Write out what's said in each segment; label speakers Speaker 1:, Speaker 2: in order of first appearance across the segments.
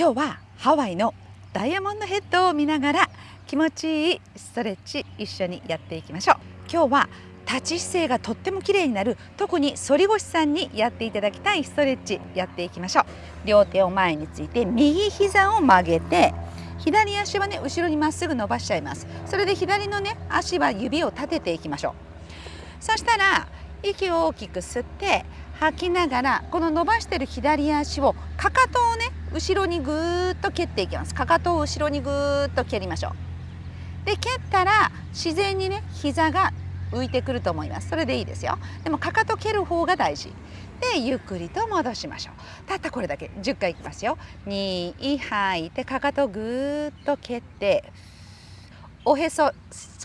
Speaker 1: 今日はハワイのダイヤモンドヘッドを見ながら気持ちいいストレッチ一緒にやっていきましょう。今日は立ち姿勢がとっても綺麗になる。特に反り腰さんにやっていただきたいストレッチやっていきましょう。両手を前について右膝を曲げて左足はね後ろにまっすぐ伸ばしちゃいます。それで左のね足は指を立てていきましょう。そしたら息を大きく吸って吐きながらこの伸ばしてる左足をかかとをね後ろにぐーっと蹴っていきます。かかとを後ろにぐーっと蹴りましょう。で蹴ったら自然にね膝が浮いてくると思います。それでいいですよ。でもかかと蹴る方が大事。でゆっくりと戻しましょう。たったこれだけ。10回いきますよ。2吐い。てかかとぐーっと蹴っておへそ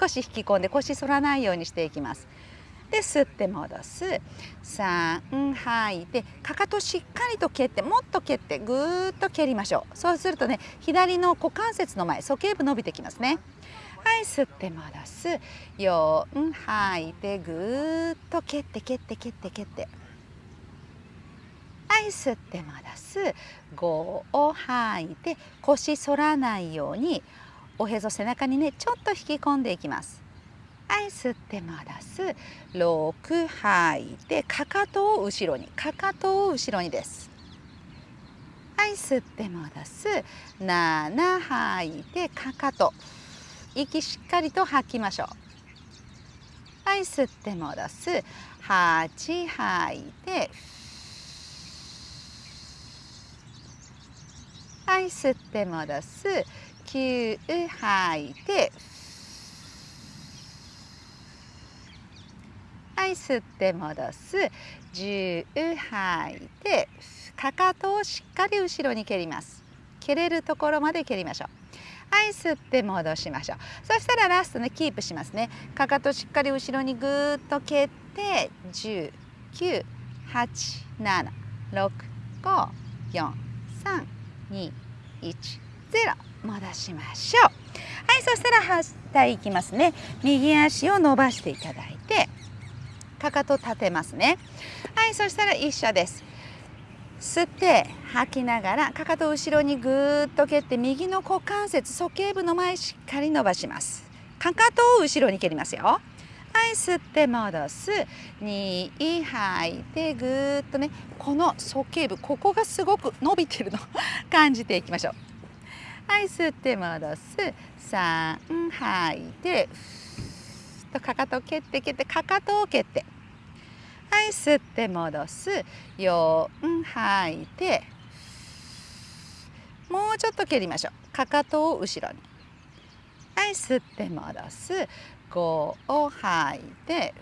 Speaker 1: 少し引き込んで腰反らないようにしていきます。で吸って戻す。3吐いてかかとしっかりと蹴ってもっと蹴ってぐーっと蹴りましょう。そうするとね左の股関節の前鼠径部伸びてきますね。はい吸って戻す。4吐いてぐーっと蹴って蹴って蹴って蹴って。はい吸って戻す。5を吐いて腰反らないようにおへそ背中にねちょっと引き込んでいきます。はい吸って戻す。6吐いてかかとを後ろに。かかとを後ろにです。はい吸って戻す。7吐いてかかと。息しっかりと吐きましょう。はい吸って戻す。8吐いてはい吸って戻す。9吐いてはい吸って戻す10吐いてかかとをしっかり後ろに蹴ります。蹴れるところまで蹴りましょう。はい吸って戻しましょう。そしたらラストねキープしますね。かかとしっかり後ろにぐーっと蹴って10 9 8 7 6 5 4 3 2 1 0戻しましょう。はいそしたら反対いきますね。右足を伸ばしていただいてかかと立てますね。はいそしたら一緒です。吸って吐きながらかかと後ろにぐーっと蹴って右の股関節鼠径部の前しっかり伸ばします。かかとを後ろに蹴りますよ。はい吸って戻す。2吐いてぐーっとねこの鼠径部ここがすごく伸びてるの。感じていきましょう。はい吸って戻す。3吐いてとかかとを蹴って蹴ってかかとを蹴って。はい吸って戻す。4吐いてもうちょっと蹴りましょう。かかとを後ろに。はい吸って戻す。5を吐いて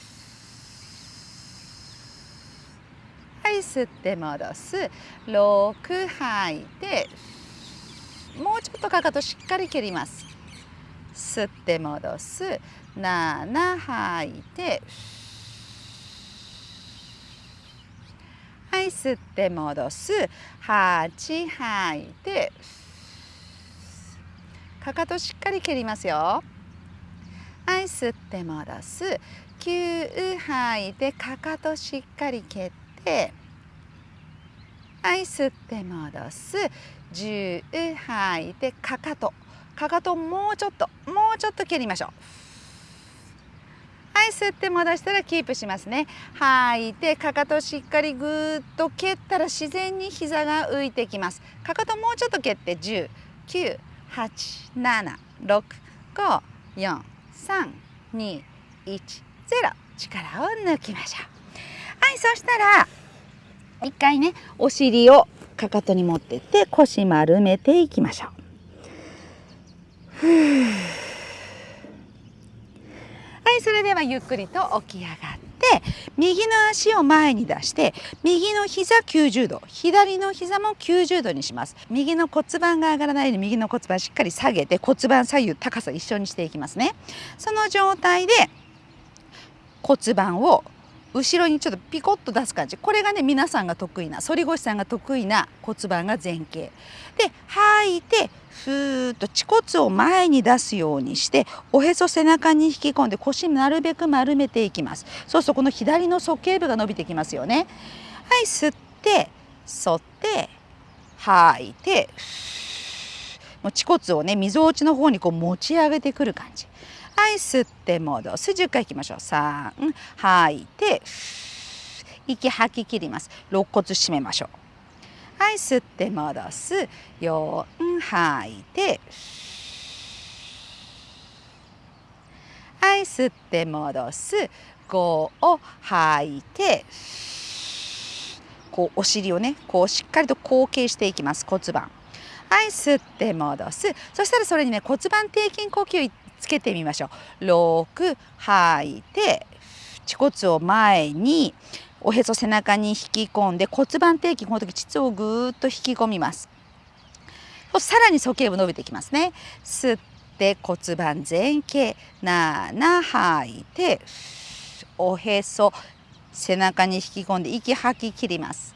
Speaker 1: はい吸って戻す。6吐いてもうちょっとかかとしっかり蹴ります。吸って戻す。7吐いてはい吸って戻す。8吐いてかかとしっかり蹴りますよ。はい吸って戻す。9吐いてかかとしっかり蹴ってはい吸って戻す。10吐いてかかと。かかともうちょっともうちょっと蹴りましょう。はい吸って戻したらキープしますね。吐い。てかかとしっかりぐーっと蹴ったら自然に膝が浮いてきます。かかともうちょっと蹴って10 9 8 7 6 5 4 3 2 1 0力を抜きましょう。はいそしたら一回ねお尻をかかとに持ってって腰丸めていきましょうはいそれではゆっくりと起き上がって右の足を前に出して右の膝90度左の膝も90度にします。右の骨盤が上がらないように右の骨盤しっかり下げて骨盤左右高さ一緒にしていきますね。その状態で骨盤を後ろにちょっとピコッと出す感じ。これがね皆さんが得意な反り腰さんが得意な骨盤が前傾。で吐いてふーっと恥骨を前に出すようにしておへそ背中に引き込んで腰なるべく丸めていきます。そうするとこの左の鼠径部が伸びてきますよね。はい吸って反って吐いてもう恥骨をねみぞおちの方にこう持ち上げてくる感じ。はい吸って戻す10回いきましょう。3吐いて息吐き切ります。肋骨締めましょう。はい吸って戻す4吐いてはい吸って戻す5を吐いてこうお尻をねこうしっかりと後傾していきます。骨盤。はい吸って戻すそしたらそれにね骨盤底筋呼吸つけてみましょう。6吐いて恥骨を前におへそ背中に引き込んで骨盤底筋この時膣をぐーっと引き込みます。さらに鼠径部伸びていきますね。吸って骨盤前傾7吐いておへそ背中に引き込んで息吐き切ります。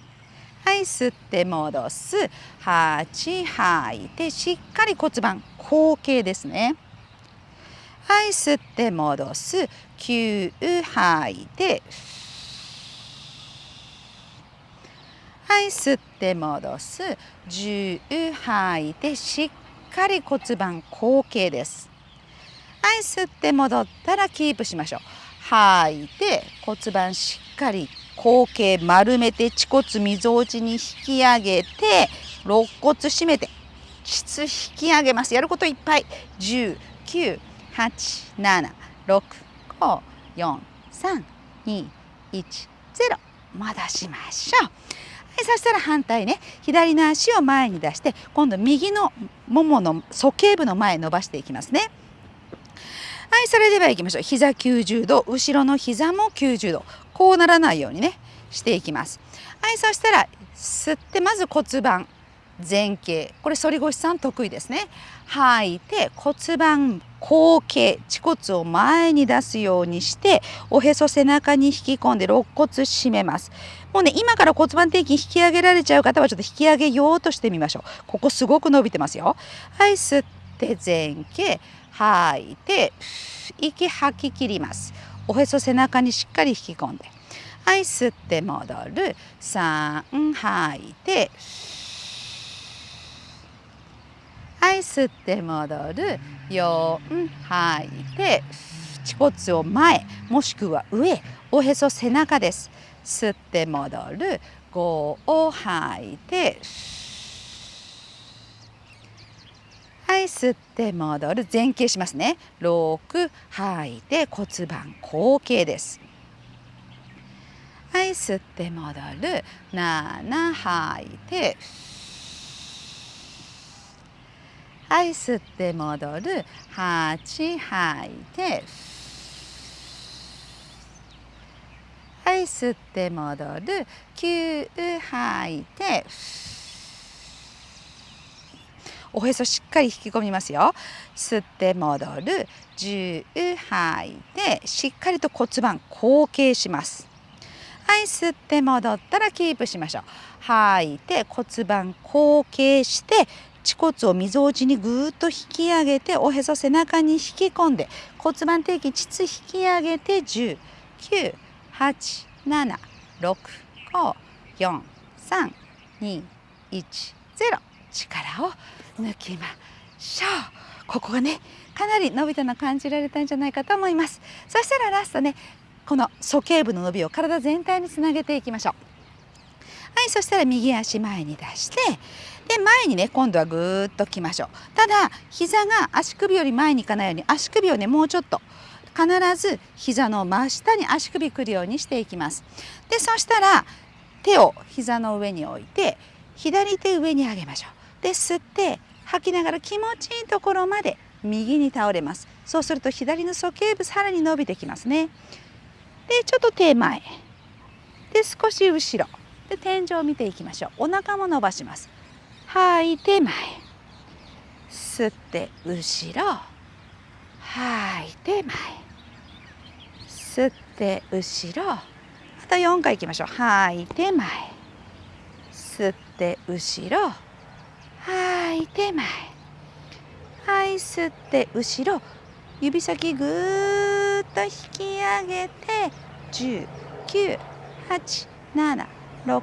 Speaker 1: はい吸って戻す。8吐いてしっかり骨盤後傾ですね。はい吸って戻す。9吐いてはい吸って戻す。10吐いてしっかり骨盤後傾です。はい吸って戻ったらキープしましょう。吐いて骨盤しっかり後傾丸めて恥骨みぞおちに引き上げて肋骨締めて膣引き上げます。やることいっぱい。1 9 8 7 6 5 4 3 2 1 0戻しましょう。はい、そしたら反対ね左の足を前に出して今度右のももの鼠径部の前伸ばしていきますね。はいそれでは行きましょう膝90度後ろの膝も90度こうならないようにねしていきます。はいそしたら吸ってまず骨盤前傾これ反り腰さん得意ですね吐いて骨盤後傾恥骨を前に出すようにしておへそ背中に引き込んで肋骨締めます。もうね今から骨盤底筋引き上げられちゃう方はちょっと引き上げようとしてみましょう。ここすごく伸びてますよ。はい吸って前傾。吐いて息吐き切ります。おへそ背中にしっかり引き込んで。はい吸って戻る。3吐いてはい吸って戻る4吐いて恥骨を前もしくは上おへそ背中です。吸って戻る。5を吐いてはい吸って戻る前傾しますね。6吐いて骨盤後傾です。はい吸って戻る。7吐いてはい吸って戻る。8吐いてはい吸って戻る。9吐いておへそしっかり引き込みますよ。吸って戻る。10吐いてしっかりと骨盤後傾します。はい吸って戻ったらキープしましょう。吐いて骨盤後傾して恥骨をみぞおちにぐーっと引き上げておへそ背中に引き込んで骨盤底筋膣引き上げて10 9 8 7 6 5 4 3 2 1 0力を抜きましょう。ここがねかなり伸びたの感じられたんじゃないかと思います。そしたらラストねこの鼠径部の伸びを体全体につなげていきましょうはいそしたら右足前に出してで前にね今度はぐーっときましょう。ただ膝が足首より前にいかないように足首をねもうちょっと必ず膝の真下に足首くるようにしていきます。でそしたら手を膝の上に置いて左手上に上げましょう。で吸って吐きながら気持ちいいところまで右に倒れます。そうすると左の鼠径部さらに伸びてきますね。でちょっと手前。で少し後ろ。で天井を見ていきましょう。お腹も伸ばします。吐いて前。吸って後ろ。吐いて前。吸って後ろ。あと4回いきましょう。吐い。て前。吸って後ろ。吐いて前。はい。吸って後ろ。指先ぐーっと引き上げて。10 9 8 7 6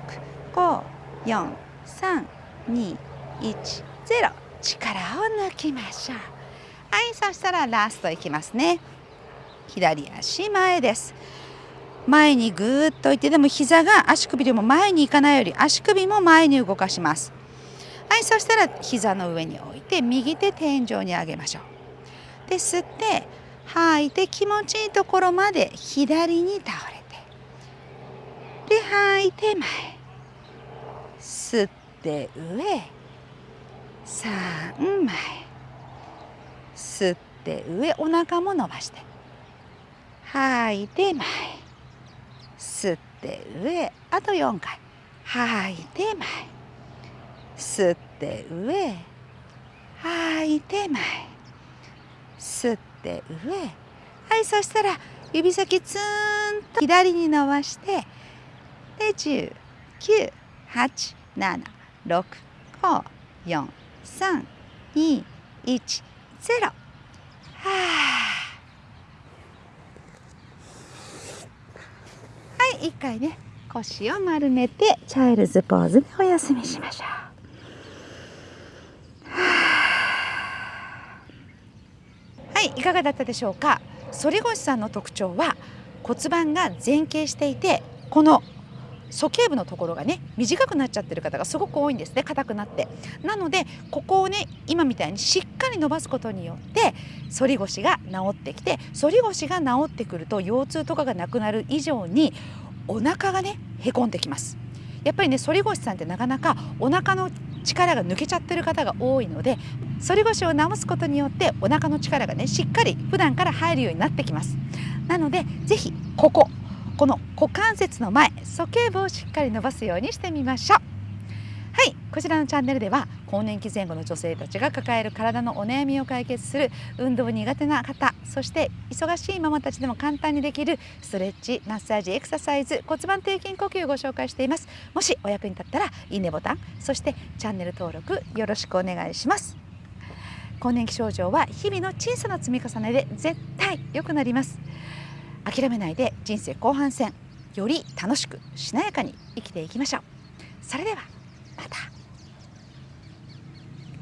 Speaker 1: 5 4 3 2 1 0力を抜きましょう。はいそしたらラストいきますね。左足前です。前にぐーっといってでも膝が足首でも前に行かないより足首も前に動かします。はいそしたら膝の上に置いて右手天井に上げましょう。で吸って吐いて気持ちいいところまで左に倒れて。で吐いて前。吸って上3前吸って上お腹も伸ばして。吐いて前吸って上あと4回。吐いて前吸って上吐いて前吸って上。はいそしたら指先ツーンと左に伸ばして。で10 9 8 7 6 5 4 3 2 1 0はあはい一回ね腰を丸めてチャイルズポーズでお休みしましょう。はい、いかがだったでしょうか？反り腰さんの特徴は骨盤が前傾していて、この鼠径部のところがね短くなっちゃってる方がすごく多いんですね硬くなってなのでここをね今みたいにしっかり伸ばすことによって反り腰が治ってきて反り腰が治ってくると腰痛とかがなくなる以上にお腹がねへこんできますやっぱりね反り腰さんってなかなかお腹の力が抜けちゃってる方が多いので反り腰を治すことによってお腹の力がねしっかり普段から入るようになってきますなのでぜひこここの股関節の前鼠径部をしっかり伸ばすようにしてみましょう。はいこちらのチャンネルでは更年期前後の女性たちが抱える体のお悩みを解決する運動苦手な方そして忙しいママたちでも簡単にできるストレッチマッサージエクササイズ骨盤底筋呼吸をご紹介しています。もしお役に立ったらいいねボタンそしてチャンネル登録よろしくお願いします。更年期症状は日々の小さな積み重ねで絶対良くなります。諦めないで人生後半戦より楽しくしなやかに生きていきましょう。それではまた。